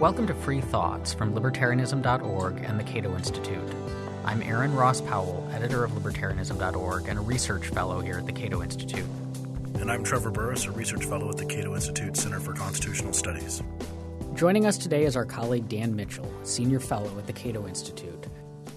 Welcome to Free Thoughts from Libertarianism.org and the Cato Institute. I'm Aaron Ross Powell, editor of Libertarianism.org and a research fellow here at the Cato Institute. And I'm Trevor Burrus, a research fellow at the Cato Institute Center for Constitutional Studies. Joining us today is our colleague Dan Mitchell, senior fellow at the Cato Institute.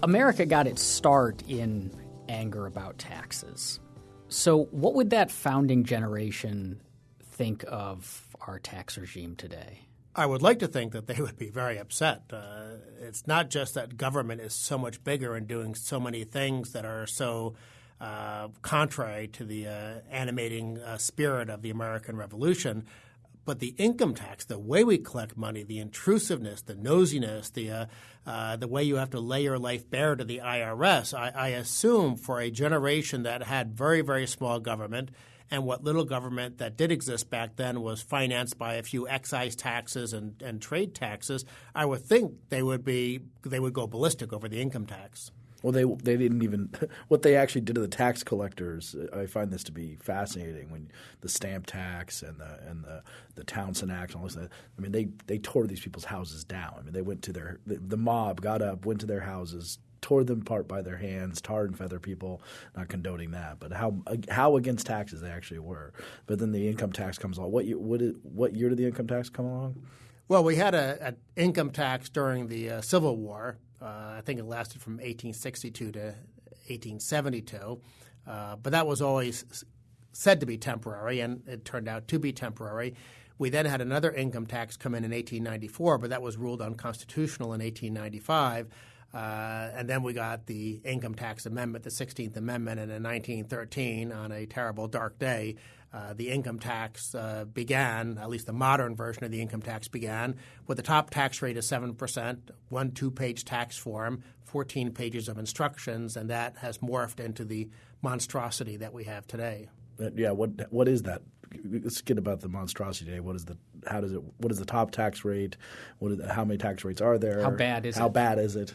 America got its start in anger about taxes. So, what would that founding generation think of our tax regime today? I would like to think that they would be very upset. Uh, it's not just that government is so much bigger and doing so many things that are so uh, contrary to the uh, animating uh, spirit of the American Revolution, but the income tax, the way we collect money, the intrusiveness, the nosiness, the uh, uh, the way you have to lay your life bare to the IRS, I, I assume for a generation that had very very small government and what little government that did exist back then was financed by a few excise taxes and, and trade taxes, I would think they would be they would go ballistic over the income tax. Well, they they didn't even what they actually did to the tax collectors. Uh, I find this to be fascinating. When the stamp tax and the and the, the Townshend Act and all this, uh, I mean, they they tore these people's houses down. I mean, they went to their the, the mob got up, went to their houses, tore them apart by their hands, tarred and feather people. Not condoning that, but how how against taxes they actually were. But then the income tax comes along. What year, what, what year did the income tax come along? Well, we had an income tax during the uh, Civil War. Uh, I think it lasted from 1862 to 1872, uh, but that was always said to be temporary, and it turned out to be temporary. We then had another income tax come in in 1894, but that was ruled unconstitutional in 1895. Uh, and then we got the Income Tax Amendment, the 16th Amendment, and in 1913, on a terrible dark day, uh, the income tax uh, began, at least the modern version of the income tax began, with the top tax rate of 7%, one two page tax form, 14 pages of instructions, and that has morphed into the monstrosity that we have today. Uh, yeah, what what is that? Let's get about the monstrosity today. What is the how does it? What is the top tax rate? What is, how many tax rates are there? How bad is how it? How bad is it?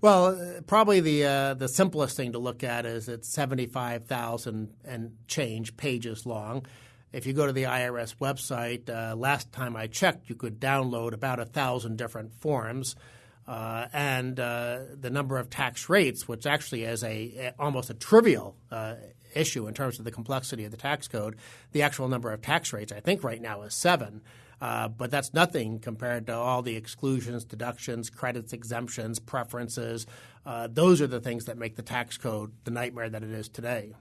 Well, uh, probably the uh, the simplest thing to look at is it's seventy five thousand and change pages long. If you go to the IRS website, uh, last time I checked, you could download about a thousand different forms, uh, and uh, the number of tax rates, which actually is a, almost a trivial uh, issue in terms of the complexity of the tax code. The actual number of tax rates, I think, right now is seven. Uh, but that's nothing compared to all the exclusions, deductions, credits, exemptions, preferences. Uh, those are the things that make the tax code the nightmare that it is today.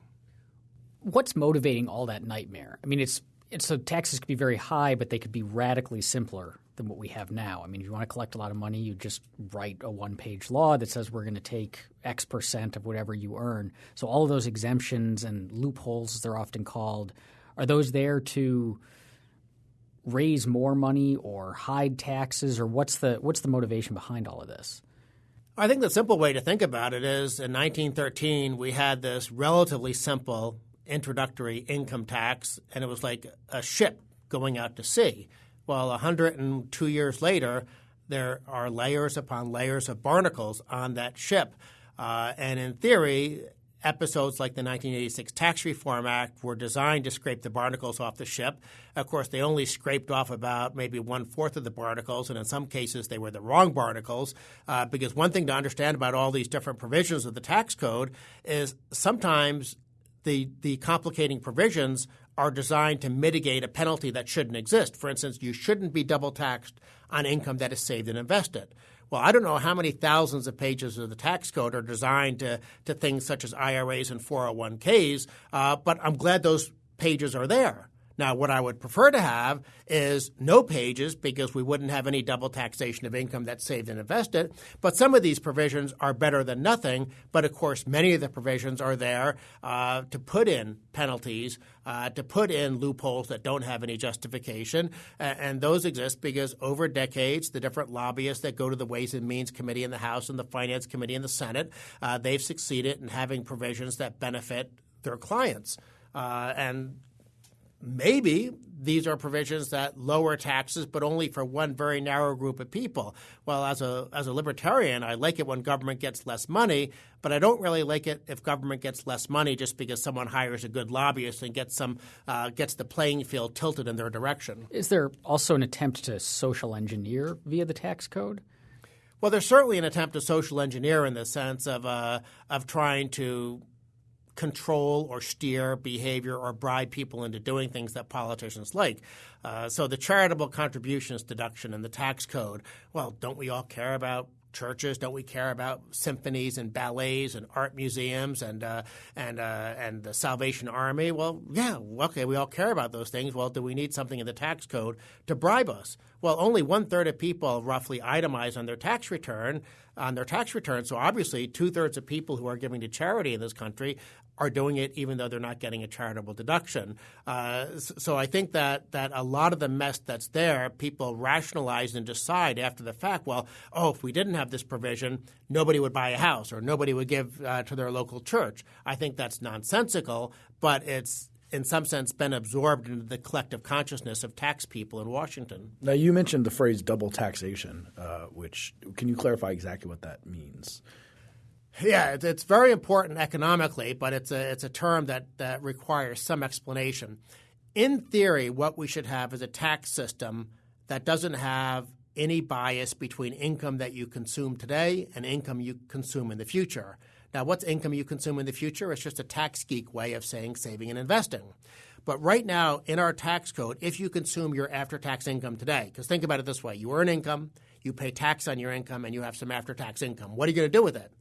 What's motivating all that nightmare? I mean, it's, it's so taxes could be very high, but they could be radically simpler than what we have now. I mean, if you want to collect a lot of money, you just write a one page law that says we're going to take X percent of whatever you earn. So all of those exemptions and loopholes, as they're often called, are those there to raise more money or hide taxes, or what's the what's the motivation behind all of this? I think the simple way to think about it is in 1913 we had this relatively simple introductory income tax, and it was like a ship going out to sea. Well, 102 years later, there are layers upon layers of barnacles on that ship. Uh, and in theory, episodes like the 1986 Tax Reform Act were designed to scrape the barnacles off the ship. Of course, they only scraped off about maybe one fourth of the barnacles, and in some cases, they were the wrong barnacles. Uh, because one thing to understand about all these different provisions of the tax code is sometimes the the complicating provisions are designed to mitigate a penalty that shouldn't exist. For instance, you shouldn't be double taxed on income that is saved and invested. Well, I don't know how many thousands of pages of the tax code are designed to, to things such as IRAs and 401ks, uh, but I'm glad those pages are there. Now, what I would prefer to have is no pages because we wouldn't have any double taxation of income that's saved and invested. But some of these provisions are better than nothing. But of course, many of the provisions are there uh, to put in penalties, uh, to put in loopholes that don't have any justification. and those exist because over decades, the different lobbyists that go to the Ways and Means Committee in the House and the Finance Committee in the Senate, uh, they've succeeded in having provisions that benefit their clients. Uh, and maybe these are provisions that lower taxes, but only for one very narrow group of people. Well, as a as a libertarian, I like it when government gets less money, but I don't really like it if government gets less money just because someone hires a good lobbyist and gets some uh, gets the playing field tilted in their direction. Is there also an attempt to social engineer via the tax code? Well, there's certainly an attempt to social engineer in the sense of uh, of trying to control or steer behavior or bribe people into doing things that politicians like. Uh, so the charitable contributions deduction in the tax code, well, don't we all care about churches? Don't we care about symphonies and ballets and art museums and uh, and uh, and the Salvation Army? Well, yeah, okay, we all care about those things. Well, do we need something in the tax code to bribe us? Well, only one third of people roughly itemize on their tax return on their tax return. So obviously, two thirds of people who are giving to charity in this country are doing it even though they're not getting a charitable deduction. Uh, so I think that that a lot of the mess that's there, people rationalize and decide after the fact. Well, oh, if we didn't have this provision, nobody would buy a house or nobody would give uh, to their local church. I think that's nonsensical, but it's in some sense been absorbed into the collective consciousness of tax people in Washington. Now you mentioned the phrase double taxation, uh, which can you clarify exactly what that means? Yeah, it's very important economically, but it's a it's a term that, that requires some explanation. In theory, what we should have is a tax system that doesn't have any bias between income that you consume today and income you consume in the future. Now, what's income you consume in the future? It's just a tax geek way of saying saving and investing. But right now, in our tax code, if you consume your after tax income today, because think about it this way you earn income, you pay tax on your income, and you have some after tax income. What are you going to do with it?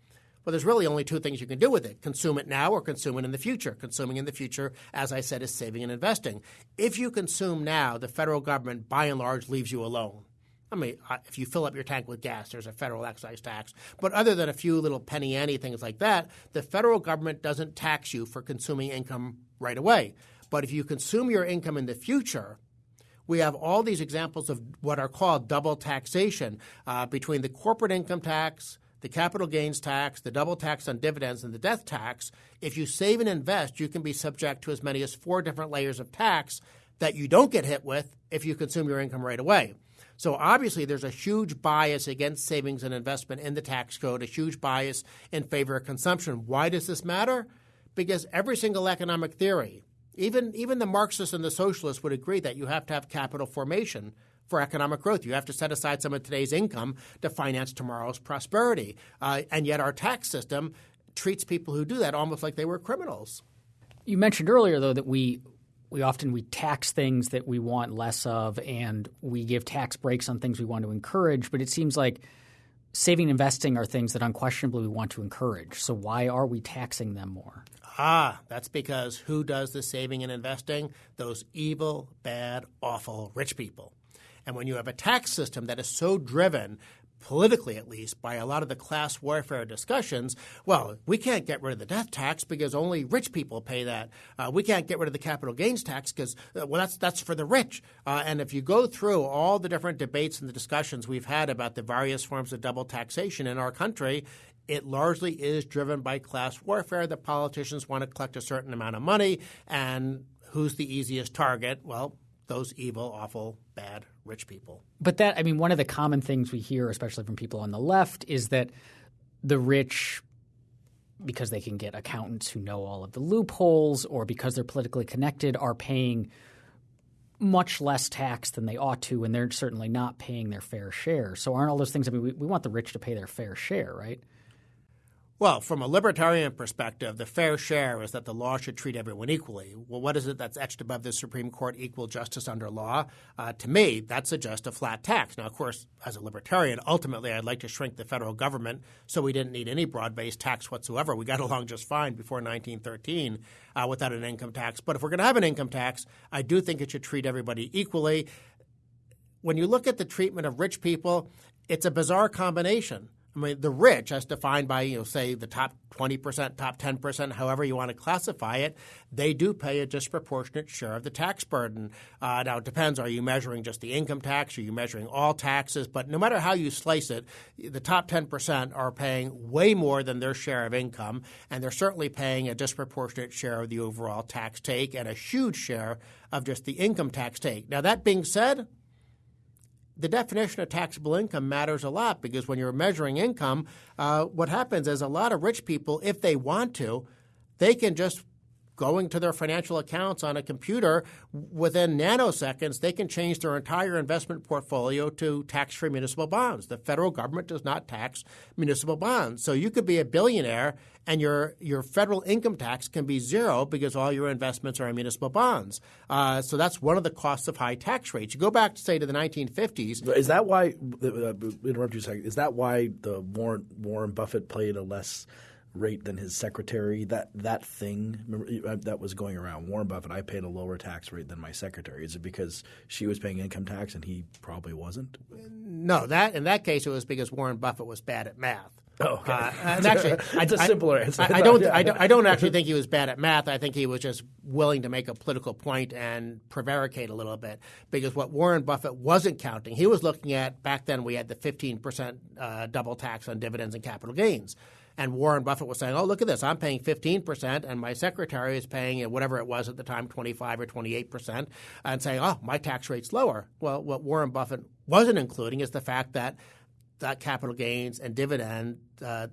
Well, there's really only two things you can do with it consume it now or consume it in the future. Consuming in the future, as I said, is saving and investing. If you consume now, the federal government, by and large, leaves you alone. I mean, if you fill up your tank with gas, there's a federal excise tax. But other than a few little penny ante things like that, the federal government doesn't tax you for consuming income right away. But if you consume your income in the future, we have all these examples of what are called double taxation uh, between the corporate income tax, the capital gains tax, the double tax on dividends, and the death tax, if you save and invest, you can be subject to as many as four different layers of tax that you don't get hit with if you consume your income right away. So obviously, there's a huge bias against savings and investment in the tax code, a huge bias in favor of consumption. Why does this matter? Because every single economic theory, even, even the Marxists and the socialists would agree that you have to have capital formation for economic growth. You have to set aside some of today's income to finance tomorrow's prosperity. Uh, and yet, our tax system treats people who do that almost like they were criminals. You mentioned earlier, though, that we we often we tax things that we want less of, and we give tax breaks on things we want to encourage. But it seems like saving and investing are things that unquestionably we want to encourage. So why are we taxing them more? Ah, that's because who does the saving and investing? Those evil, bad, awful rich people. And when you have a tax system that is so driven politically at least, by a lot of the class warfare discussions, well, we can't get rid of the death tax because only rich people pay that. Uh, we can't get rid of the capital gains tax because, uh, well, that's, that's for the rich. Uh, and if you go through all the different debates and the discussions we've had about the various forms of double taxation in our country, it largely is driven by class warfare. The politicians want to collect a certain amount of money, and who's the easiest target? Well, those evil, awful, bad rich people. But that, I mean, one of the common things we hear, especially from people on the left, is that the rich, because they can get accountants who know all of the loopholes or because they're politically connected, are paying much less tax than they ought to, and they're certainly not paying their fair share. So, aren't all those things? I mean, we, we want the rich to pay their fair share, right? Well, from a libertarian perspective, the fair share is that the law should treat everyone equally. Well, what is it that's etched above the Supreme Court equal justice under law? Uh, to me, that suggests a flat tax. Now, of course, as a libertarian, ultimately I'd like to shrink the federal government so we didn't need any broad based tax whatsoever. We got along just fine before 1913 uh, without an income tax. But if we're going to have an income tax, I do think it should treat everybody equally. When you look at the treatment of rich people, it's a bizarre combination I mean, the rich, as defined by, you know, say the top 20%, top 10%, however you want to classify it, they do pay a disproportionate share of the tax burden. Uh, now, it depends. Are you measuring just the income tax? Are you measuring all taxes? But no matter how you slice it, the top 10% are paying way more than their share of income, and they're certainly paying a disproportionate share of the overall tax take and a huge share of just the income tax take. Now, that being said, the definition of taxable income matters a lot because when you're measuring income, uh, what happens is a lot of rich people, if they want to, they can just going to their financial accounts on a computer within nanoseconds they can change their entire investment portfolio to tax-free municipal bonds the federal government does not tax municipal bonds so you could be a billionaire and your your federal income tax can be zero because all your investments are in municipal bonds. Uh, so that's one of the costs of high tax rates. You go back to say to the 1950s. Is that why? Uh, interrupt you a second. Is that why the Warren Warren Buffett played a less rate than his secretary. That that thing remember, uh, that was going around. Warren Buffett, I paid a lower tax rate than my secretary. Is it because she was paying income tax and he probably wasn't? No, that in that case it was because Warren Buffett was bad at math. Oh, okay. Uh, and actually, it's a simpler answer. I, I, don't, yeah. I, don't, I don't actually think he was bad at math. I think he was just willing to make a political point and prevaricate a little bit. Because what Warren Buffett wasn't counting, he was looking at back then we had the 15% uh, double tax on dividends and capital gains. And Warren Buffett was saying, "Oh, look at this! I'm paying 15 percent, and my secretary is paying whatever it was at the time, 25 or 28 percent," and saying, "Oh, my tax rate's lower." Well, what Warren Buffett wasn't including is the fact that that capital gains and dividend uh,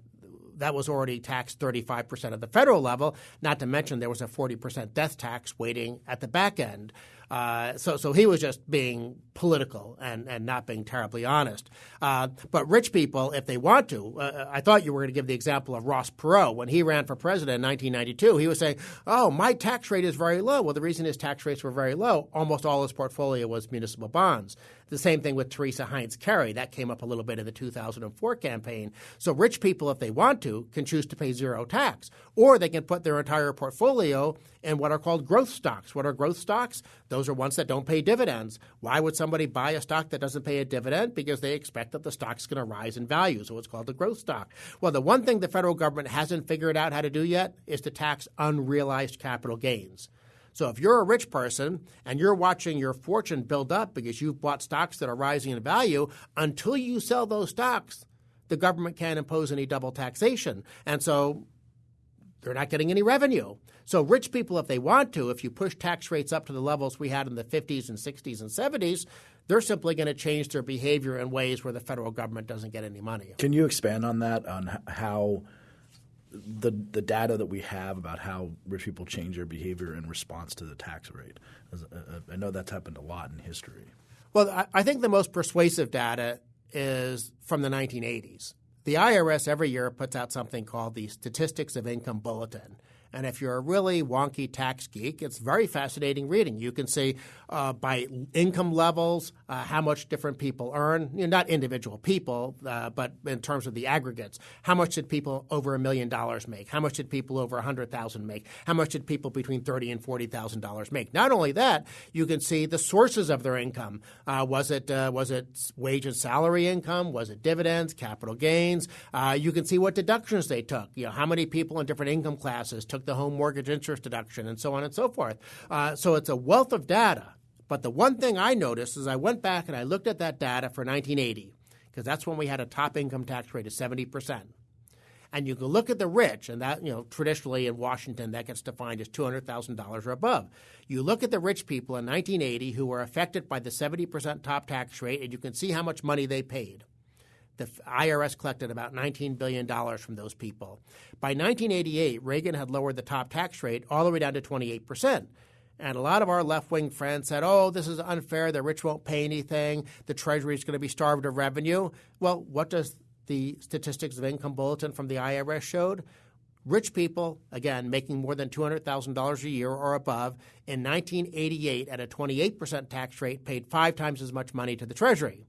that was already taxed 35% at the federal level, not to mention there was a 40% death tax waiting at the back end. Uh, so, so he was just being political and, and not being terribly honest. Uh, but rich people, if they want to, uh, I thought you were going to give the example of Ross Perot. When he ran for president in 1992, he was saying, oh, my tax rate is very low. Well, the reason his tax rates were very low, almost all his portfolio was municipal bonds. The same thing with Teresa Heinz Kerry. That came up a little bit in the 2004 campaign. So rich people, if they want to, can choose to pay zero tax, or they can put their entire portfolio in what are called growth stocks. What are growth stocks? Those are ones that don't pay dividends. Why would somebody buy a stock that doesn't pay a dividend? Because they expect that the stock's going to rise in value. So it's called a growth stock. Well, the one thing the federal government hasn't figured out how to do yet is to tax unrealized capital gains. So if you're a rich person and you're watching your fortune build up because you've bought stocks that are rising in value, until you sell those stocks, the government can't impose any double taxation. And so they're not getting any revenue. So rich people, if they want to, if you push tax rates up to the levels we had in the 50s and 60s and 70s, they're simply going to change their behavior in ways where the federal government doesn't get any money. Can you expand on that, on how – the the data that we have about how rich people change their behavior in response to the tax rate. Uh, uh, I know that's happened a lot in history. Well, I think the most persuasive data is from the 1980s. The IRS every year puts out something called the Statistics of Income Bulletin. And if you're a really wonky tax geek, it's very fascinating reading. You can see uh, by income levels uh, how much different people earn, you know, not individual people, uh, but in terms of the aggregates. How much did people over a million dollars make? How much did people over a hundred thousand make? How much did people between thirty and forty thousand dollars make? Not only that, you can see the sources of their income. Uh, was it uh, was it wage and salary income? Was it dividends, capital gains? Uh, you can see what deductions they took. You know, how many people in different income classes took took the home mortgage interest deduction, and so on and so forth. Uh, so it's a wealth of data. But the one thing I noticed is I went back and I looked at that data for 1980, because that's when we had a top income tax rate of 70%. And you can look at the rich, and that, you know, traditionally in Washington, that gets defined as $200,000 or above. You look at the rich people in 1980 who were affected by the 70% top tax rate, and you can see how much money they paid the IRS collected about $19 billion from those people. By 1988, Reagan had lowered the top tax rate all the way down to 28%. And a lot of our left wing friends said, oh, this is unfair. The rich won't pay anything. The Treasury is going to be starved of revenue. Well, what does the Statistics of Income Bulletin from the IRS showed? Rich people, again, making more than $200,000 a year or above, in 1988 at a 28% tax rate, paid five times as much money to the Treasury.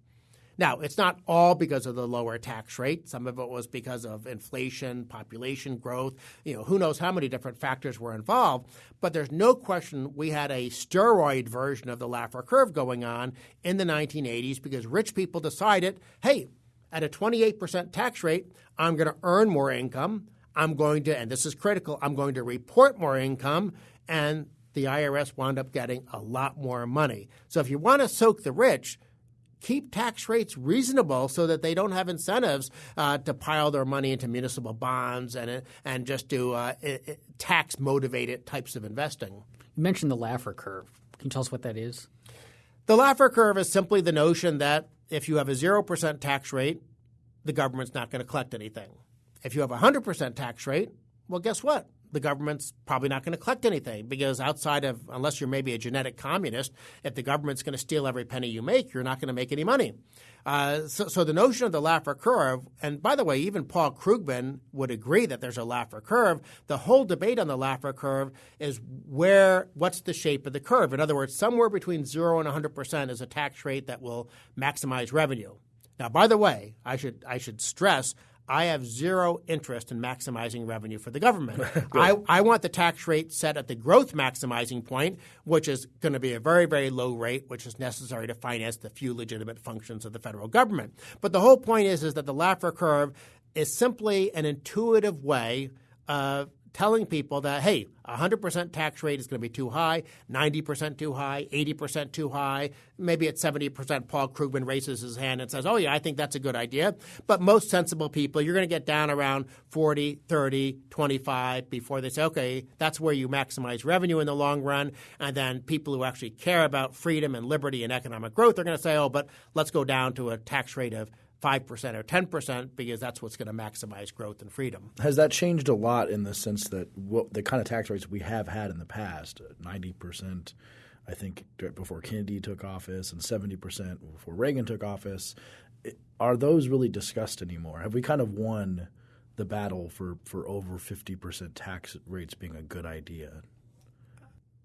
Now, it's not all because of the lower tax rate. Some of it was because of inflation, population growth. You know, who knows how many different factors were involved. But there's no question we had a steroid version of the Laffer curve going on in the 1980s because rich people decided, hey, at a 28% tax rate, I'm going to earn more income. I'm going to, and this is critical, I'm going to report more income, and the IRS wound up getting a lot more money. So if you want to soak the rich, keep tax rates reasonable so that they don't have incentives uh, to pile their money into municipal bonds and and just do uh, tax motivated types of investing. You mentioned the Laffer curve. Can you tell us what that is? The Laffer curve is simply the notion that if you have a 0% tax rate, the government's not going to collect anything. If you have a 100% tax rate, well, guess what? The government's probably not going to collect anything because outside of, unless you're maybe a genetic communist, if the government's going to steal every penny you make, you're not going to make any money. Uh, so, so, the notion of the Laffer curve, and by the way, even Paul Krugman would agree that there's a Laffer curve. The whole debate on the Laffer curve is where, what's the shape of the curve? In other words, somewhere between zero and 100 percent is a tax rate that will maximize revenue. Now, by the way, I should I should stress I have zero interest in maximizing revenue for the government. I, I want the tax rate set at the growth maximizing point, which is going to be a very, very low rate, which is necessary to finance the few legitimate functions of the federal government. But the whole point is, is that the Laffer curve is simply an intuitive way of telling people that, hey, 100% tax rate is going to be too high, 90% too high, 80% too high. Maybe at 70%, Paul Krugman raises his hand and says, oh, yeah, I think that's a good idea. But most sensible people, you're going to get down around 40, 30, 25 before they say, okay, that's where you maximize revenue in the long run. And then people who actually care about freedom and liberty and economic growth are going to say, oh, but let's go down to a tax rate of 5% or 10% because that's what's going to maximize growth and freedom. Has that changed a lot in the sense that what, the kind of tax rates we have had in the past, 90%, I think before Kennedy took office and 70% before Reagan took office, are those really discussed anymore? Have we kind of won the battle for, for over 50% tax rates being a good idea?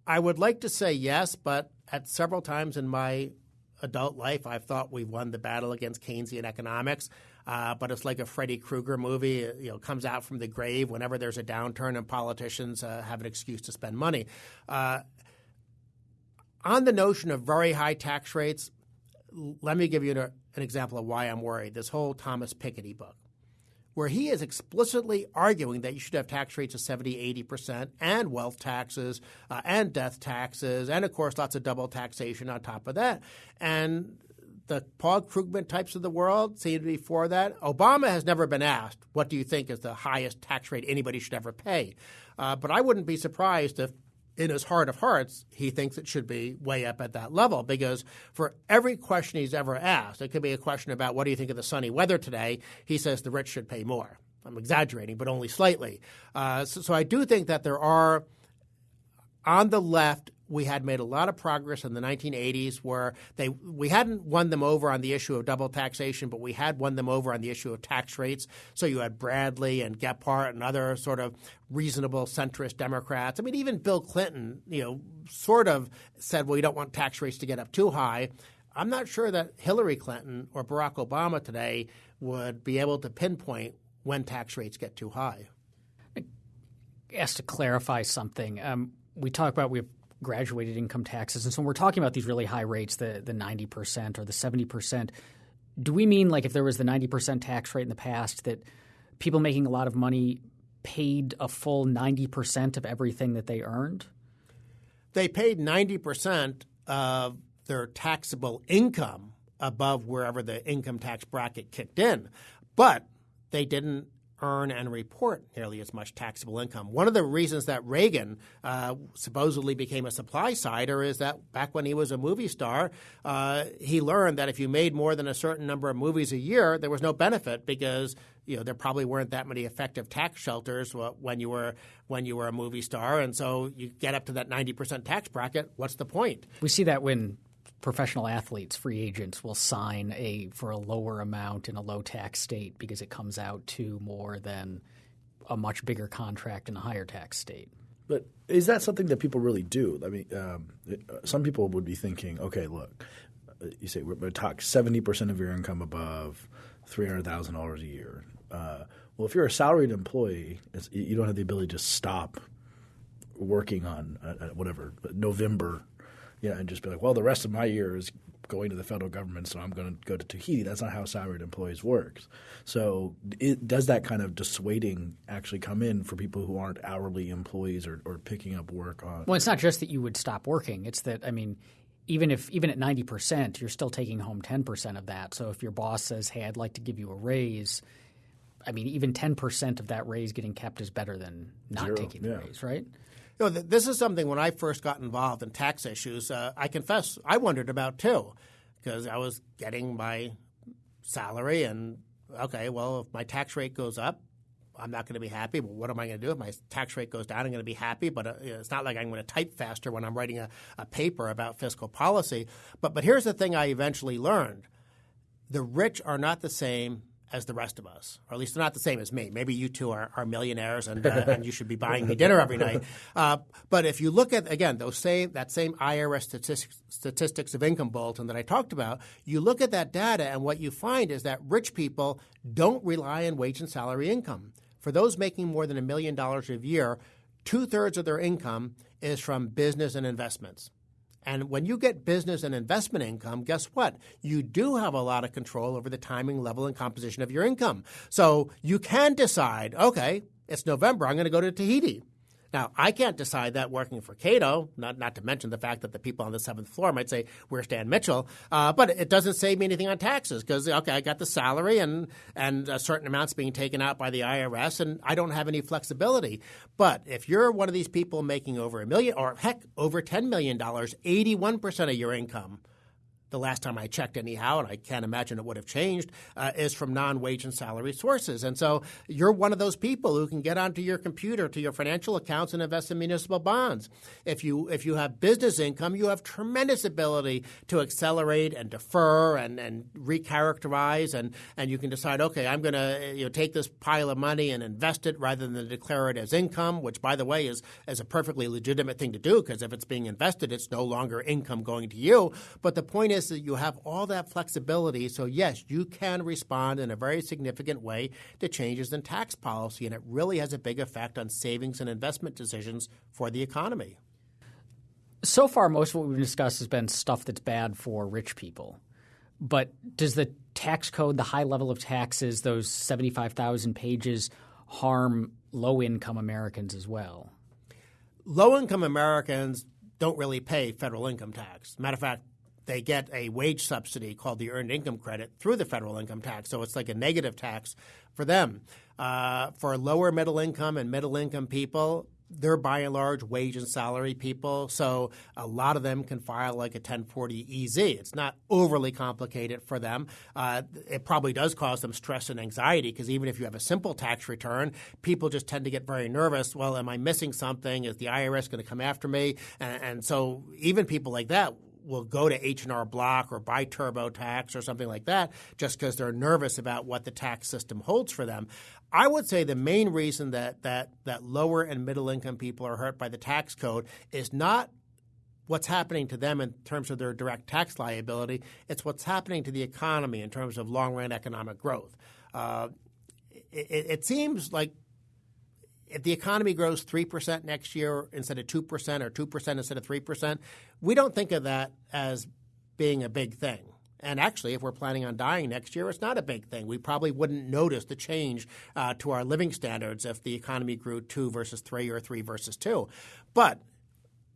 I would like to say yes, but at several times in my adult life, I've thought we've won the battle against Keynesian economics. Uh, but it's like a Freddy Krueger movie. It, you know, comes out from the grave whenever there's a downturn and politicians uh, have an excuse to spend money. Uh, on the notion of very high tax rates, let me give you an, an example of why I'm worried. This whole Thomas Piketty book where he is explicitly arguing that you should have tax rates of 70, 80%, and wealth taxes, uh, and death taxes, and of course, lots of double taxation on top of that. And the Paul Krugman types of the world seem to be for that. Obama has never been asked, what do you think is the highest tax rate anybody should ever pay? Uh, but I wouldn't be surprised if in his heart of hearts, he thinks it should be way up at that level because for every question he's ever asked, it could be a question about what do you think of the sunny weather today, he says the rich should pay more. I'm exaggerating, but only slightly. Uh, so, so I do think that there are, on the left, we had made a lot of progress in the 1980s where they we hadn't won them over on the issue of double taxation, but we had won them over on the issue of tax rates. So you had Bradley and Gephardt and other sort of reasonable centrist Democrats. I mean, even Bill Clinton, you know, sort of said, well, you don't want tax rates to get up too high. I'm not sure that Hillary Clinton or Barack Obama today would be able to pinpoint when tax rates get too high. Asked to clarify something. Um, we talk about we have graduated income taxes. And so when we're talking about these really high rates, the the 90% or the 70%, do we mean like if there was the 90% tax rate in the past that people making a lot of money paid a full 90% of everything that they earned? They paid 90% of their taxable income above wherever the income tax bracket kicked in. But they didn't earn and report nearly as much taxable income. One of the reasons that Reagan uh, supposedly became a supply sider is that back when he was a movie star, uh, he learned that if you made more than a certain number of movies a year, there was no benefit because you know there probably weren't that many effective tax shelters when you were when you were a movie star, and so you get up to that ninety percent tax bracket. What's the point? We see that when professional athletes, free agents will sign a for a lower amount in a low tax state because it comes out to more than a much bigger contract in a higher tax state. But is that something that people really do? I mean, um, some people would be thinking, okay, look, uh, you say we're going to talk seventy percent of your income above three hundred thousand dollars a year. Uh, well, if you're a salaried employee, you don't have the ability to stop working on uh, uh whatever November you know, and just be like, well, the rest of my year is going to the federal government, so I'm going to go to Tahiti. That's not how salaried employees works. So, it, does that kind of dissuading actually come in for people who aren't hourly employees or, or picking up work on? Well, it's not just that you would stop working. It's that I mean, even if even at ninety percent, you're still taking home ten percent of that. So if your boss says, "Hey, I'd like to give you a raise," I mean, even ten percent of that raise getting kept is better than not Zero, taking the yeah. raise, right? You know, th- this is something when I first got involved in tax issues, uh, I confess I wondered about too, because I was getting my salary and okay, well, if my tax rate goes up, I'm not going to be happy. But what am I going to do if my tax rate goes down? I'm going to be happy, but uh, it's not like I'm going to type faster when I'm writing a, a paper about fiscal policy. But but here's the thing: I eventually learned: the rich are not the same as the rest of us, or at least they're not the same as me. Maybe you two are, are millionaires, and, uh, and you should be buying me dinner every night. Uh, but if you look at again those same that same IRS statistics, statistics of income bulletin that I talked about, you look at that data, and what you find is that rich people don't rely on wage and salary income. For those making more than a million dollars a year, two thirds of their income is from business and investments. And when you get business and investment income, guess what? You do have a lot of control over the timing, level, and composition of your income. So you can decide, okay, it's November, I'm going to go to Tahiti. Now, I can't decide that working for Cato, not, not to mention the fact that the people on the seventh floor might say, Where's Dan Mitchell? Uh, but it doesn't save me anything on taxes because, okay, I got the salary and, and a certain amount's being taken out by the IRS and I don't have any flexibility. But if you're one of these people making over a million or heck, over $10 million, 81% of your income the last time I checked, anyhow, and I can't imagine it would have changed, uh, is from non wage and salary sources. And so you're one of those people who can get onto your computer to your financial accounts and invest in municipal bonds. If you if you have business income, you have tremendous ability to accelerate and defer and, and recharacterize, and, and you can decide, okay, I'm going to you know, take this pile of money and invest it rather than declare it as income, which, by the way, is, is a perfectly legitimate thing to do because if it's being invested, it's no longer income going to you. But the point is that you have all that flexibility. So, yes, you can respond in a very significant way to changes in tax policy, and it really has a big effect on savings and investment decisions for the economy. So far, most of what we've discussed has been stuff that's bad for rich people. But does the tax code, the high level of taxes, those 75,000 pages, harm low income Americans as well? Low income Americans don't really pay federal income tax. Matter of fact, they get a wage subsidy called the earned income credit through the federal income tax. So it's like a negative tax for them. Uh, for lower middle income and middle income people, they're by and large wage and salary people, so a lot of them can file like a 1040 EZ. It's not overly complicated for them. Uh, it probably does cause them stress and anxiety because even if you have a simple tax return, people just tend to get very nervous. Well, am I missing something? Is the IRS going to come after me? And, and so even people like that will go to H&R Block or buy TurboTax or something like that just because they're nervous about what the tax system holds for them. I would say the main reason that, that, that lower and middle income people are hurt by the tax code is not what's happening to them in terms of their direct tax liability. It's what's happening to the economy in terms of long run economic growth. Uh, it, it, seems like if the economy grows 3% next year instead of 2% or 2% instead of 3%, we don't think of that as being a big thing. And actually, if we're planning on dying next year, it's not a big thing. We probably wouldn't notice the change uh, to our living standards if the economy grew 2 versus 3 or 3 versus 2. But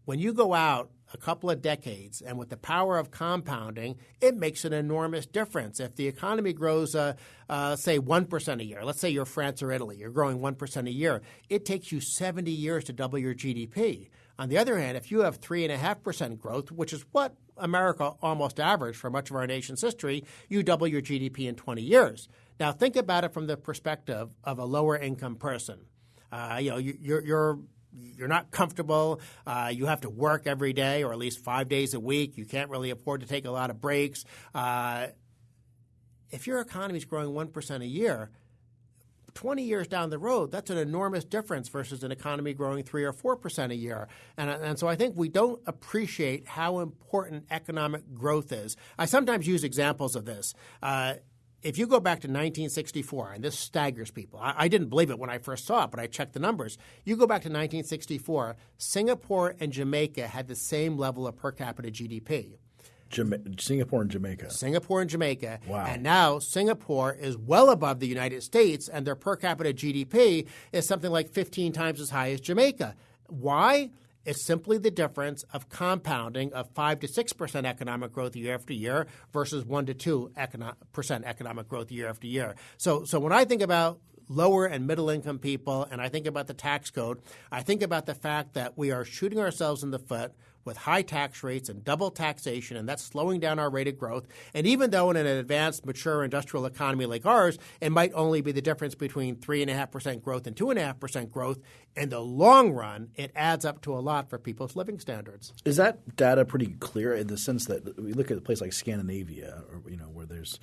when you go out a couple of decades, and with the power of compounding, it makes an enormous difference. If the economy grows, uh, uh, say, 1% a year, let's say you're France or Italy, you're growing 1% a year, it takes you 70 years to double your GDP. On the other hand, if you have 3.5% growth, which is what America almost averaged for much of our nation's history, you double your GDP in 20 years. Now, think about it from the perspective of a lower income person. Uh, you know, you're, you're you're not comfortable. Uh, you have to work every day, or at least five days a week. You can't really afford to take a lot of breaks. Uh, if your economy is growing one percent a year, 20 years down the road, that's an enormous difference versus an economy growing 3 or 4% a year. And, and so I think we don't appreciate how important economic growth is. I sometimes use examples of this. Uh, if you go back to 1964, and this staggers people, I, I, didn't believe it when I first saw it, but I checked the numbers. You go back to 1964, Singapore and Jamaica had the same level of per capita GDP. Jama- Singapore and Jamaica. Singapore and Jamaica. Wow. And now Singapore is well above the United States, and their per capita GDP is something like 15 times as high as Jamaica. Why? It's simply the difference of compounding of 5 to 6% economic growth year after year versus 1 to 2 econo- percent economic growth year after year. So, so when I think about lower and middle income people and I think about the tax code, I think about the fact that we are shooting ourselves in the foot with high tax rates and double taxation, and that's slowing down our rate of growth. And even though in an advanced, mature industrial economy like ours, it might only be the difference between 3.5% growth and 2.5% growth, in the long run, it adds up to a lot for people's living standards. Is that data pretty clear in the sense that we look at a place like Scandinavia, or you know, where there's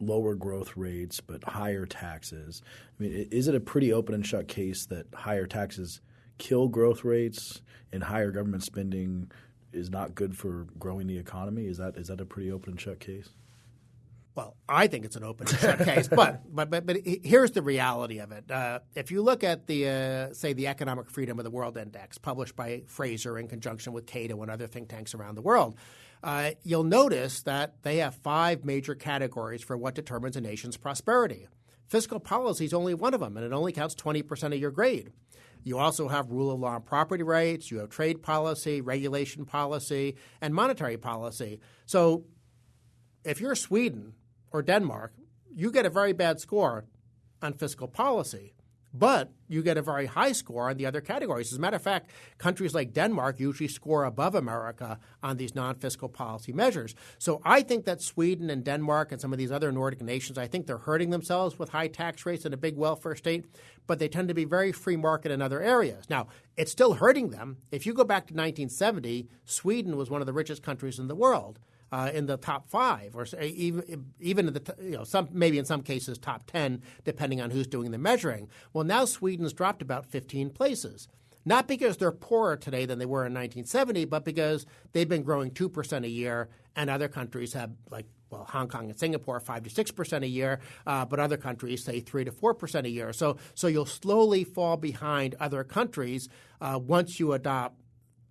lower growth rates but higher taxes? I mean, is it a pretty open and shut case that higher taxes kill growth rates and higher government spending is not good for growing the economy? Is that is that a pretty open and shut case? Well, I think it's an open and shut case, but, but but but here's the reality of it. Uh, if you look at the uh, say the Economic Freedom of the World Index, published by Fraser in conjunction with Cato and other think tanks around the world, uh, you'll notice that they have five major categories for what determines a nation's prosperity. Fiscal policy is only one of them, and it only counts 20% of your grade. You also have rule of law and property rights, you have trade policy, regulation policy, and monetary policy. So if you're Sweden or Denmark, you get a very bad score on fiscal policy. But you get a very high score on the other categories. As a matter of fact, countries like Denmark usually score above America on these non fiscal policy measures. So I think that Sweden and Denmark and some of these other Nordic nations, I think they're hurting themselves with high tax rates and a big welfare state, but they tend to be very free market in other areas. Now, it's still hurting them. If you go back to 1970, Sweden was one of the richest countries in the world uh, in the top five, or even even in the you know some maybe in some cases top ten, depending on who's doing the measuring. Well, now Sweden's dropped about 15 places. Not because they're poorer today than they were in 1970, but because they've been growing 2% a year, and other countries have, like, well, Hong Kong and Singapore, 5 to 6% a year, uh, but other countries say 3 to 4% a year. So, so you'll slowly fall behind other countries uh, once you adopt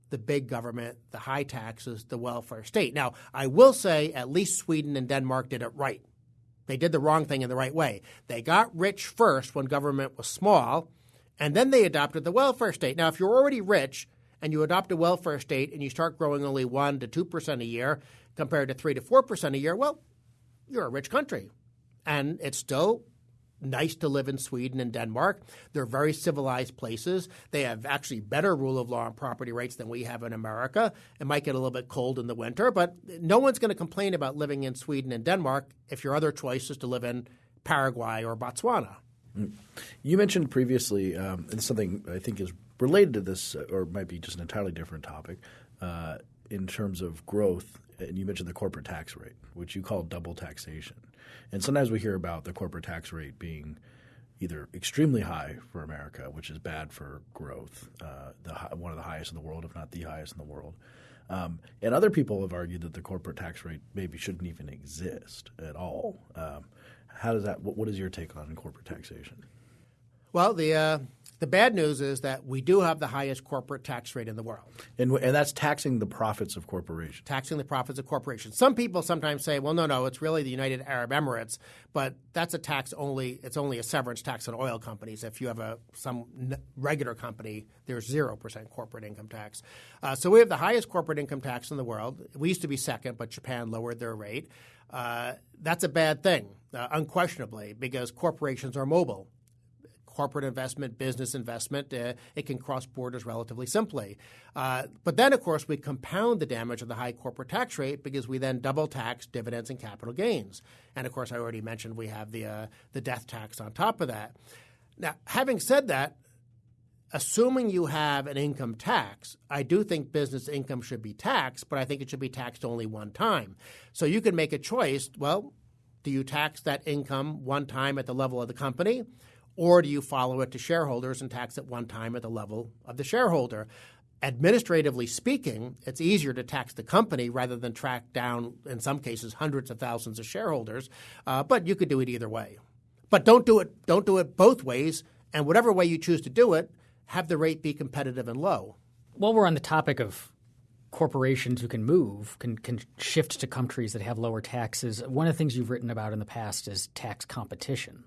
the big government, the high taxes, the welfare state. Now, I will say at least Sweden and Denmark did it right. They did the wrong thing in the right way. They got rich first when government was small, and then they adopted the welfare state. Now, if you're already rich and you adopt a welfare state and you start growing only 1 to 2% a year compared to 3 to 4% a year, well, you're a rich country. And it's still nice to live in Sweden and Denmark. They're very civilized places. They have actually better rule of law and property rights than we have in America. It might get a little bit cold in the winter, but no one's going to complain about living in Sweden and Denmark if your other choice is to live in Paraguay or Botswana. You mentioned previously, um, something I think is related to this, or might be just an entirely different topic, uh, in terms of growth. And you mentioned the corporate tax rate, which you call double taxation. And sometimes we hear about the corporate tax rate being either extremely high for America, which is bad for growth, uh, the, one of the highest in the world, if not the highest in the world. Um, and other people have argued that the corporate tax rate maybe shouldn't even exist at all. Um, how does that? What, what is your take on corporate taxation? Well, the uh, the bad news is that we do have the highest corporate tax rate in the world. And, and that's taxing the profits of corporations. Taxing the profits of corporations. Some people sometimes say, well, no, no, it's really the United Arab Emirates, but that's a tax only, it's only a severance tax on oil companies. If you have a some regular company, there's 0% corporate income tax. Uh, so we have the highest corporate income tax in the world. We used to be second, but Japan lowered their rate. Uh, that's a bad thing, uh, unquestionably, because corporations are mobile corporate investment, business investment. Uh, it can cross borders relatively simply. Uh, but then, of course, we compound the damage of the high corporate tax rate because we then double tax dividends and capital gains. And of course, I already mentioned we have the uh, the death tax on top of that. Now, having said that, assuming you have an income tax, I do think business income should be taxed, but I think it should be taxed only one time. So you can make a choice. Well, do you tax that income one time at the level of the company? Or do you follow it to shareholders and tax it one time at the level of the shareholder? Administratively speaking, it's easier to tax the company rather than track down, in some cases, hundreds of thousands of shareholders. Uh, but you could do it either way. But don't do it. Don't do it both ways. And whatever way you choose to do it, have the rate be competitive and low. While we're on the topic of corporations who can move can can shift to countries that have lower taxes. One of the things you've written about in the past is tax competition.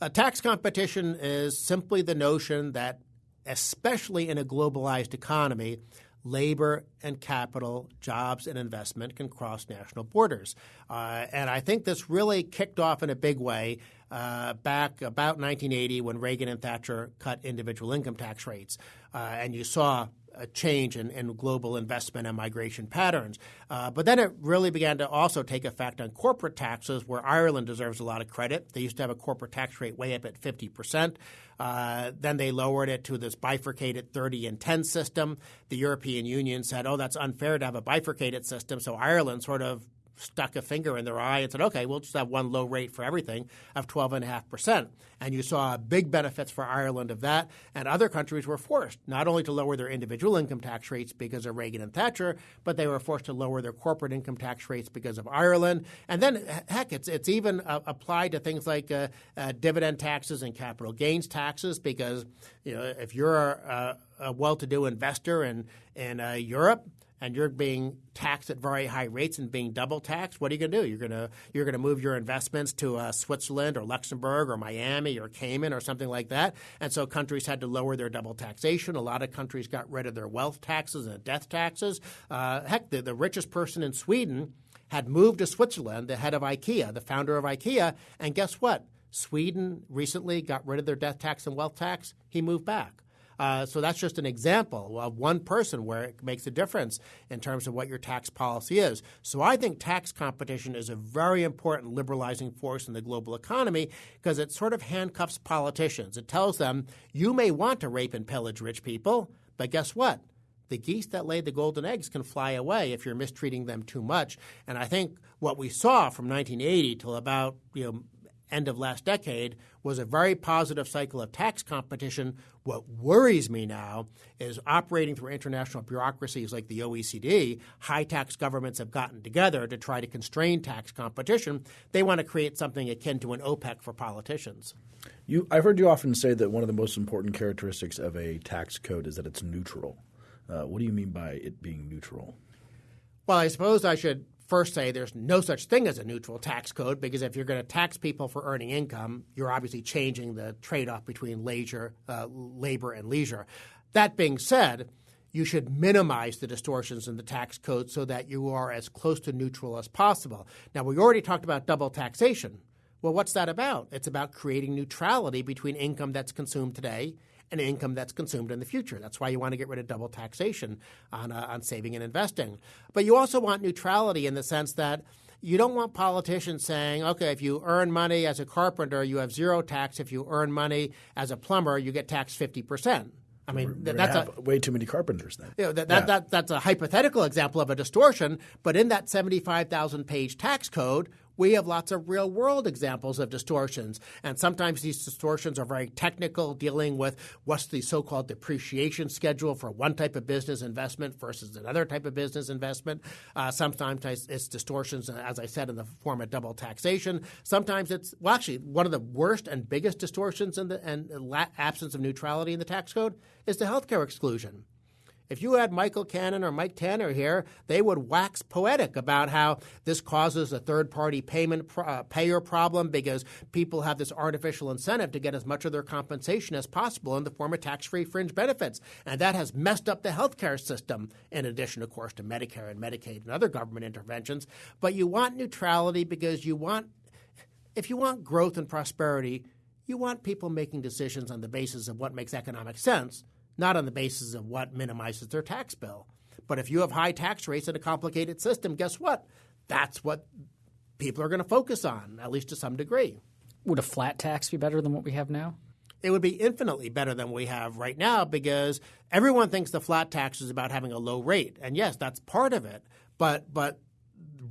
Uh, tax competition is simply the notion that, especially in a globalized economy, labor and capital, jobs and investment can cross national borders. Uh, and I think this really kicked off in a big way uh, back about 1980 when Reagan and Thatcher cut individual income tax rates. Uh, and you saw a change in, in, global investment and migration patterns. Uh, but then it really began to also take effect on corporate taxes, where Ireland deserves a lot of credit. They used to have a corporate tax rate way up at 50%. Uh, then they lowered it to this bifurcated 30 and 10 system. The European Union said, oh, that's unfair to have a bifurcated system. So Ireland sort of stuck a finger in their eye and said, okay, we'll just have one low rate for everything of 12.5%. And you saw big benefits for Ireland of that. And other countries were forced not only to lower their individual income tax rates because of Reagan and Thatcher, but they were forced to lower their corporate income tax rates because of Ireland. And then, heck, it's, it's even uh, applied to things like uh, uh, dividend taxes and capital gains taxes because you know, if you're a, a well to do investor in, in uh, Europe, and you're being taxed at very high rates and being double taxed, what are you going to do? You're going to you're going to move your investments to uh, Switzerland or Luxembourg or Miami or Cayman or something like that. And so countries had to lower their double taxation. A lot of countries got rid of their wealth taxes and death taxes. Uh, heck, the, the richest person in Sweden had moved to Switzerland, the head of IKEA, the founder of IKEA, and guess what? Sweden recently got rid of their death tax and wealth tax. He moved back. Uh, so that's just an example of one person where it makes a difference in terms of what your tax policy is. So I think tax competition is a very important liberalizing force in the global economy because it sort of handcuffs politicians. It tells them you may want to rape and pillage rich people, but guess what? the geese that laid the golden eggs can fly away if you're mistreating them too much. And I think what we saw from 1980 till about you know end of last decade was a very positive cycle of tax competition. What worries me now is operating through international bureaucracies like the OECD, high tax governments have gotten together to try to constrain tax competition. They want to create something akin to an OPEC for politicians. You, I've heard you often say that one of the most important characteristics of a tax code is that it's neutral. Uh, what do you mean by it being neutral? Well, I suppose I should first say there's no such thing as a neutral tax code because if you're going to tax people for earning income, you're obviously changing the trade off between leisure, uh, labor and leisure. That being said, you should minimize the distortions in the tax code so that you are as close to neutral as possible. Now, we already talked about double taxation. Well, what's that about? It's about creating neutrality between income that's consumed today and income that's consumed in the future. That's why you want to get rid of double taxation on, uh, on saving and investing. But you also want neutrality in the sense that you don't want politicians saying, okay, if you earn money as a carpenter, you have zero tax. If you earn money as a plumber, you get taxed 50%. I mean, that's a, way too many carpenters then. You know, that, that, yeah. that, that's a hypothetical example of a distortion, but in that 75,000 page tax code, we have lots of real world examples of distortions. And sometimes these distortions are very technical, dealing with what's the so called depreciation schedule for one type of business investment versus another type of business investment. Uh, sometimes it's distortions, as I said, in the form of double taxation. Sometimes it's, well, actually, one of the worst and biggest distortions in the and absence of neutrality in the tax code is the healthcare exclusion. If you had Michael Cannon or Mike Tanner here, they would wax poetic about how this causes a third party payment uh, payer problem because people have this artificial incentive to get as much of their compensation as possible in the form of tax free fringe benefits. And that has messed up the healthcare system, in addition, of course, to Medicare and Medicaid and other government interventions. But you want neutrality because you want, if you want growth and prosperity, you want people making decisions on the basis of what makes economic sense not on the basis of what minimizes their tax bill. But if you have high tax rates and a complicated system, guess what? That's what people are going to focus on, at least to some degree. Would a flat tax be better than what we have now? It would be infinitely better than we have right now because everyone thinks the flat tax is about having a low rate. And yes, that's part of it. But but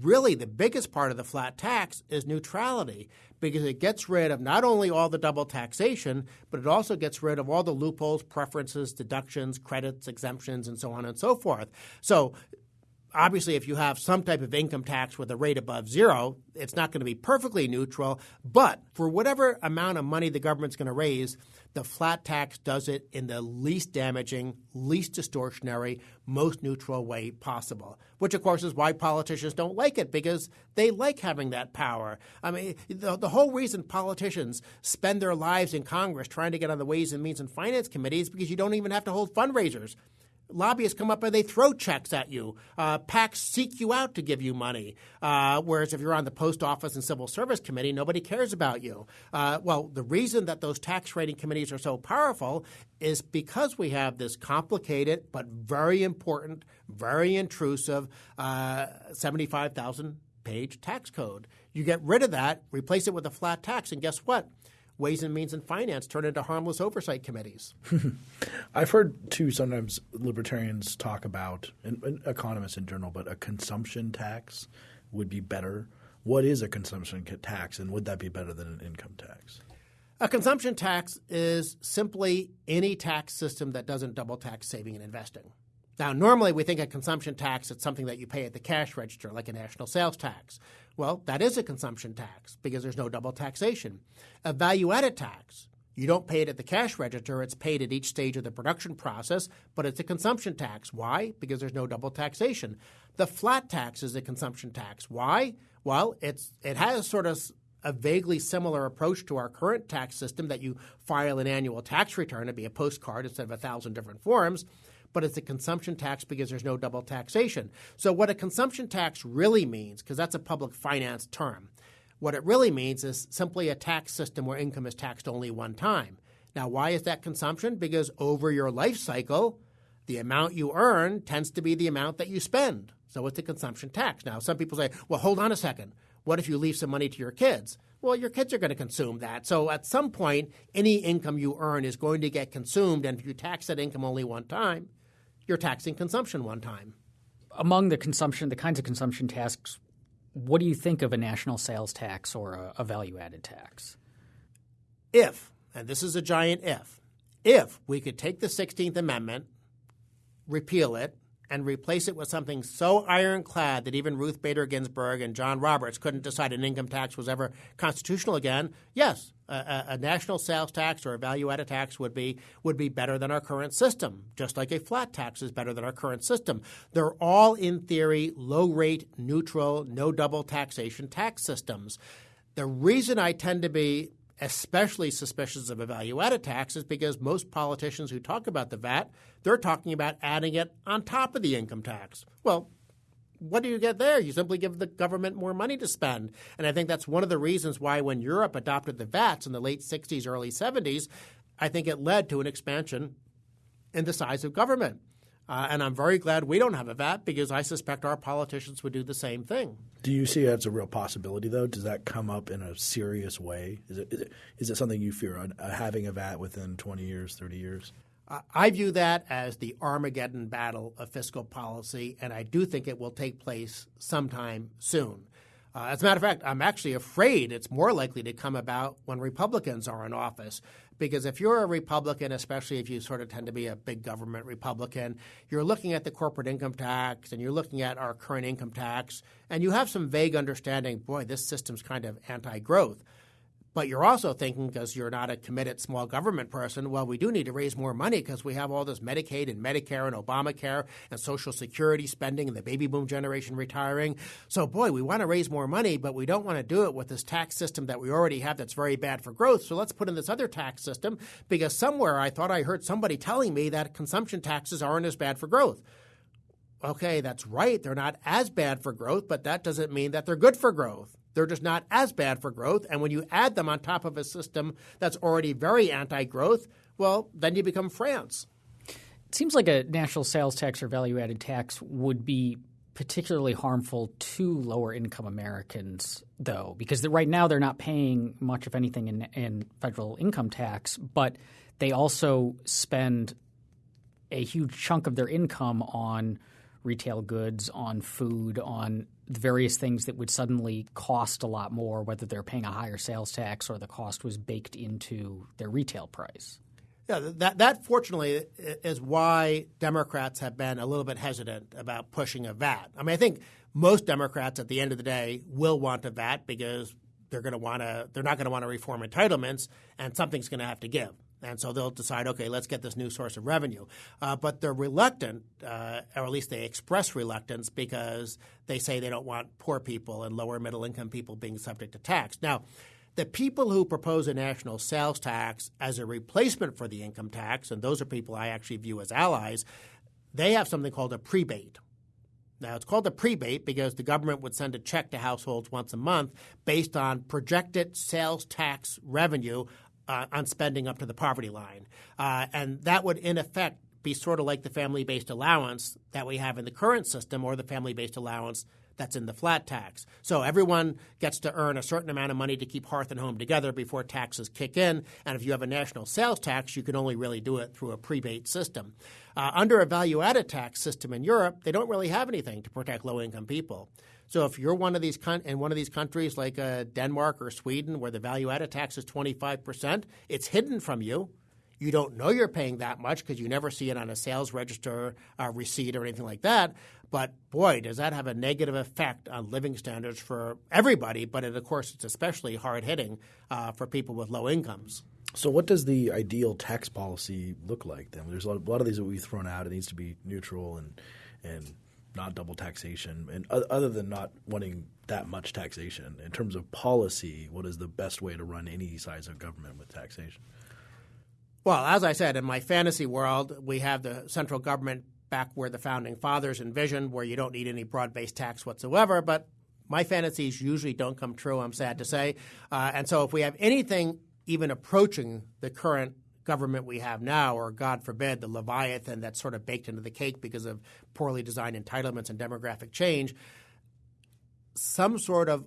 really the biggest part of the flat tax is neutrality because it gets rid of not only all the double taxation, but it also gets rid of all the loopholes, preferences, deductions, credits, exemptions, and so on and so forth. So obviously, if you have some type of income tax with a rate above zero, it's not going to be perfectly neutral. But for whatever amount of money the government's going to raise, the flat tax does it in the least damaging, least distortionary, most neutral way possible. Which, of course, is why politicians don't like it because they like having that power. I mean, the, the whole reason politicians spend their lives in Congress trying to get on the Ways and Means and Finance Committee is because you don't even have to hold fundraisers lobbyists come up and they throw checks at you. Uh, PACs seek you out to give you money. Uh, whereas if you're on the post office and civil service committee, nobody cares about you. Uh, well, the reason that those tax rating committees are so powerful is because we have this complicated but very important, very intrusive uh, 75,000 page tax code. You get rid of that, replace it with a flat tax, and guess what? Ways and Means and Finance turn into harmless oversight committees. I've heard too sometimes libertarians talk about, and, and, economists in general, but a consumption tax would be better. What is a consumption tax, and would that be better than an income tax? A consumption tax is simply any tax system that doesn't double tax saving and investing. Now, normally we think a consumption tax is something that you pay at the cash register, like a national sales tax. Well, that is a consumption tax because there's no double taxation. A value added tax, you don't pay it at the cash register, it's paid at each stage of the production process, but it's a consumption tax. Why? Because there's no double taxation. The flat tax is a consumption tax. Why? Well, it's it has sort of a vaguely similar approach to our current tax system that you file an annual tax return, it'd be a postcard instead of a thousand different forms but it's a consumption tax because there's no double taxation. So, what a consumption tax really means, because that's a public finance term, what it really means is simply a tax system where income is taxed only one time. Now, why is that consumption? Because over your life cycle, the amount you earn tends to be the amount that you spend. So it's a consumption tax. Now, some people say, well, hold on a second. What if you leave some money to your kids? Well, your kids are going to consume that. So at some point, any income you earn is going to get consumed. And if you tax that income only one time, you're taxing consumption one time. Among the consumption, the kinds of consumption tasks, what do you think of a national sales tax or a, a value added tax? If, and this is a giant if, if we could take the 16th Amendment, repeal it, and replace it with something so ironclad that even Ruth Bader Ginsburg and John Roberts couldn't decide an income tax was ever constitutional again, yes, a, a national sales tax or a value-added tax would be would be better than our current system, just like a flat tax is better than our current system. They're all, in theory, low-rate, neutral, no double taxation tax systems. The reason I tend to be especially suspicious of a value added tax is because most politicians who talk about the VAT, they're talking about adding it on top of the income tax. Well, what do you get there? You simply give the government more money to spend. And I think that's one of the reasons why when Europe adopted the VATs in the late 60s, early 70s, I think it led to an expansion in the size of government. Uh, and I'm very glad we don't have a VAT because I suspect our politicians would do the same thing. Do you see as a real possibility, though? Does that come up in a serious way? Is it, is it, is it something you fear, uh, having a VAT within 20 years, 30 years? I view that as the Armageddon battle of fiscal policy, and I do think it will take place sometime soon. Uh, as a matter of fact, I'm actually afraid it's more likely to come about when Republicans are in office. Because if you're a Republican, especially if you sort of tend to be a big government Republican, you're looking at the corporate income tax and you're looking at our current income tax, and you have some vague understanding boy, this system's kind of anti growth. But you're also thinking, because you're not a committed small government person, well, we do need to raise more money because we have all this Medicaid and Medicare and Obamacare and Social Security spending and the baby boom generation retiring. So, boy, we want to raise more money, but we don't want to do it with this tax system that we already have that's very bad for growth. So let's put in this other tax system because somewhere I thought I heard somebody telling me that consumption taxes aren't as bad for growth okay, that's right, they're not as bad for growth, but that doesn't mean that they're good for growth. They're just not as bad for growth. And when you add them on top of a system that's already very anti growth, well, then you become France. It seems like a national sales tax or value added tax would be particularly harmful to lower income Americans, though, because right now they're not paying much, if anything, in, in federal income tax, but they also spend a huge chunk of their income on retail goods, on food, on various things that would suddenly cost a lot more, whether they're paying a higher sales tax or the cost was baked into their retail price. Yeah, that that fortunately is why Democrats have been a little bit hesitant about pushing a VAT. I mean, I think most Democrats at the end of the day will want a VAT because they're going to want to they're not going to want to reform entitlements and something's going to have to give. And so they'll decide, okay, let's get this new source of revenue. Uh, but they're reluctant, uh, or at least they express reluctance because they say they don't want poor people and lower middle income people being subject to tax. Now, the people who propose a national sales tax as a replacement for the income tax, and those are people I actually view as allies, they have something called a prebate. Now, it's called a prebate because the government would send a check to households once a month based on projected sales tax revenue uh, on spending up to the poverty line. Uh, and that would, in effect, be sort of like the family based allowance that we have in the current system or the family based allowance that's in the flat tax. So everyone gets to earn a certain amount of money to keep hearth and home together before taxes kick in. And if you have a national sales tax, you can only really do it through a prebate system. Uh, under a value added tax system in Europe, they don't really have anything to protect low income people. So if you're one of these con- in one of these countries like uh, Denmark or Sweden, where the value added tax is 25 percent, it's hidden from you. You don't know you're paying that much because you never see it on a sales register uh, receipt or anything like that. But boy, does that have a negative effect on living standards for everybody. But of course, it's especially hard hitting uh, for people with low incomes. So, what does the ideal tax policy look like then? There's a lot of these that we've thrown out. It needs to be neutral and and not double taxation. And other than not wanting that much taxation, in terms of policy, what is the best way to run any size of government with taxation? Well, as I said, in my fantasy world, we have the central government back where the founding fathers envisioned, where you don't need any broad based tax whatsoever. But my fantasies usually don't come true, I'm sad to say. Uh, and so if we have anything even approaching the current government we have now, or God forbid, the Leviathan that's sort of baked into the cake because of poorly designed entitlements and demographic change, some sort of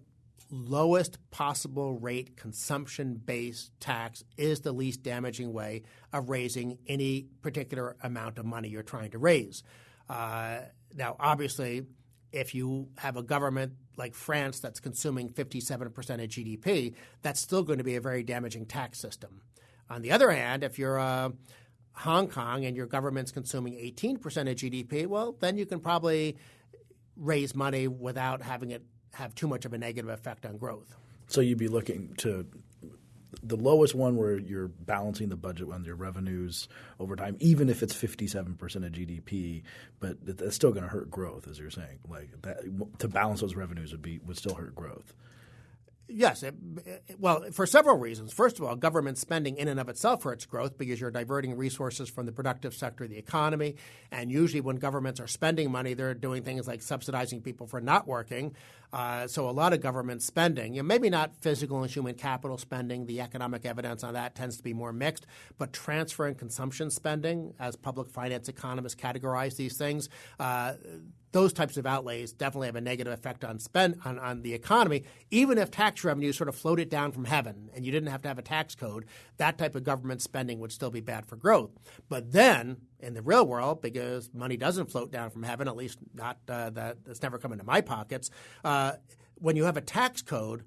lowest possible rate consumption based tax is the least damaging way of raising any particular amount of money you're trying to raise. Uh, now, obviously, if you have a government like France that's consuming 57% of GDP, that's still going to be a very damaging tax system. On the other hand, if you're uh, Hong Kong and your government's consuming 18% of GDP, well, then you can probably raise money without having it have too much of a negative effect on growth. So you'd be looking to the lowest one where you're balancing the budget on your revenues over time, even if it's 57% of GDP, but that's still going to hurt growth, as you're saying. Like that, to balance those revenues would be would still hurt growth. Yes. It, well, for several reasons. First of all, government spending in and of itself hurts growth because you're diverting resources from the productive sector of the economy. And usually, when governments are spending money, they're doing things like subsidizing people for not working. Uh, so, a lot of government spending, you know, maybe not physical and human capital spending, the economic evidence on that tends to be more mixed, but transfer and consumption spending, as public finance economists categorize these things, uh, those types of outlays definitely have a negative effect on spend on, on the economy. Even if tax revenue sort of floated down from heaven and you didn't have to have a tax code, that type of government spending would still be bad for growth. But then in the real world, because money doesn't float down from heaven, at least not uh, that that's never come into my pockets, uh, when you have a tax code,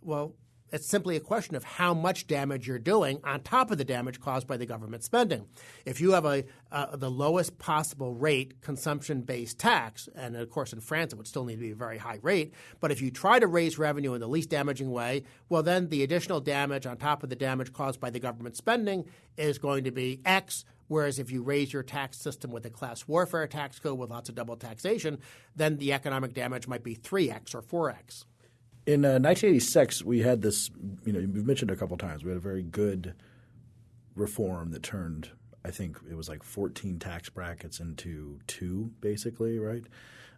well, it's simply a question of how much damage you're doing on top of the damage caused by the government spending. If you have a uh, the lowest possible rate consumption-based tax, and of course in France it would still need to be a very high rate, but if you try to raise revenue in the least damaging way, well then the additional damage on top of the damage caused by the government spending is going to be X. Whereas if you raise your tax system with a class warfare tax code with lots of double taxation, then the economic damage might be 3x or 4x. In uh, 1986, we had this. You know, we've mentioned a couple times. We had a very good reform that turned. I think it was like 14 tax brackets into two, basically, right?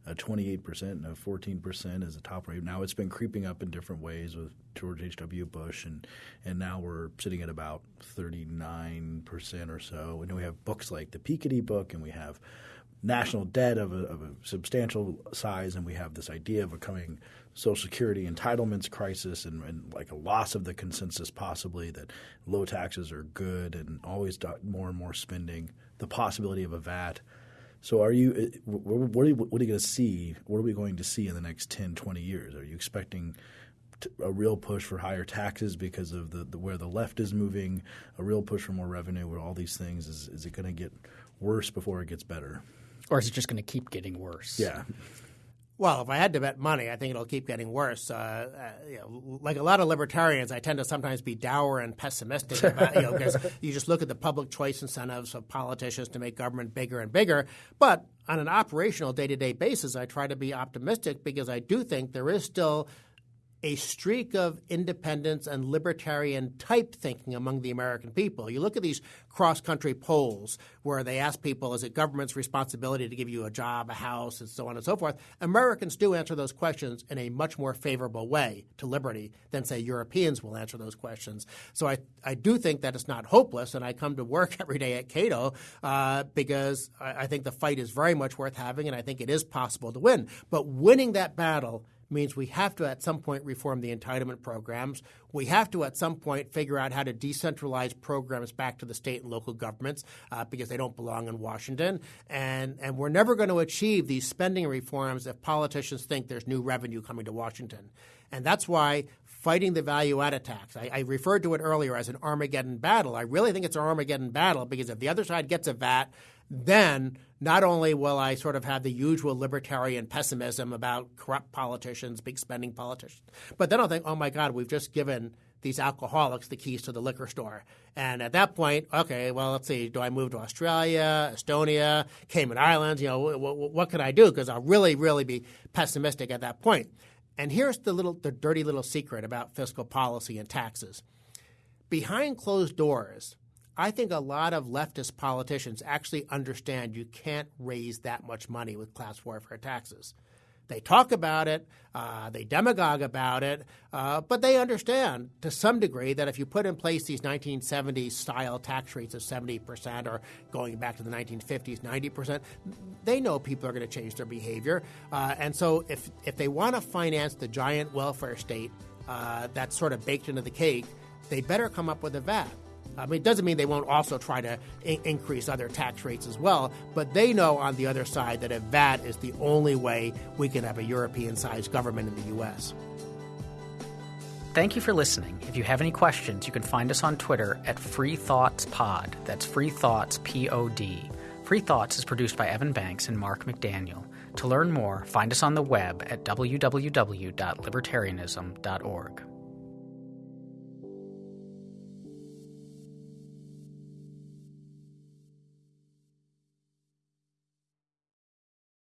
Uh, 28% and a 14% is the top rate. Now it's been creeping up in different ways with George H.W. Bush, and, and now we're sitting at about 39% or so. And we have books like the Piketty book, and we have national debt of a, of a substantial size, and we have this idea of a coming Social Security entitlements crisis and, and, like a loss of the consensus, possibly that low taxes are good and always more and more spending, the possibility of a VAT. So, are you uh, what are you, what are you going to see? What are we going to see in the next 10, 20 years? Are you expecting a real push for higher taxes because of the, the, where the left is moving, a real push for more revenue, where all these things is is it going to get worse before it gets better, or is it just going to keep getting worse? Yeah. Well, if I had to bet money, I think it'll keep getting worse. Uh, uh, you know, like a lot of libertarians, I tend to sometimes be dour and pessimistic about, you know, because you just look at the public choice incentives of politicians to make government bigger and bigger. But on an operational day to day basis, I try to be optimistic because I do think there is still a streak of independence and libertarian type thinking among the American people. You look at these cross country polls where they ask people, is it government's responsibility to give you a job, a house, and so on and so forth? Americans do answer those questions in a much more favorable way to liberty than, say, Europeans will answer those questions. So I, I do think that it's not hopeless, and I come to work every day at Cato uh, because I, I think the fight is very much worth having, and I think it is possible to win. But winning that battle means we have to at some point reform the entitlement programs. We have to at some point figure out how to decentralize programs back to the state and local governments uh, because they don't belong in Washington. And, and we're never going to achieve these spending reforms if politicians think there's new revenue coming to Washington. And that's why fighting the value added tax, I, I referred to it earlier as an Armageddon battle. I really think it's an Armageddon battle because if the other side gets a VAT, then not only will I sort of have the usual libertarian pessimism about corrupt politicians, big spending politicians, but then I'll think, oh my God, we've just given these alcoholics the keys to the liquor store. And at that point, okay, well, let's see, do I move to Australia, Estonia, Cayman Islands? You know, what can I do? Because I'll really, really be pessimistic at that point. And here's the little, the dirty little secret about fiscal policy and taxes. Behind closed doors, I think a lot of leftist politicians actually understand you can't raise that much money with class warfare taxes. They talk about it, uh, they demagogue about it, uh, but they understand to some degree that if you put in place these 1970s style tax rates of 70% or going back to the 1950s, 90%, they know people are going to change their behavior. Uh, and so if, if they want to finance the giant welfare state uh, that's sort of baked into the cake, they better come up with a VAT. I mean, it doesn't mean they won't also try to increase other tax rates as well, but they know on the other side that if VAT is the only way we can have a European sized government in the U.S. Thank you for listening. If you have any questions, you can find us on Twitter at Free Thoughts Pod. That's Free Thoughts P O D. Free Thoughts is produced by Evan Banks and Mark McDaniel. To learn more, find us on the web at www.libertarianism.org.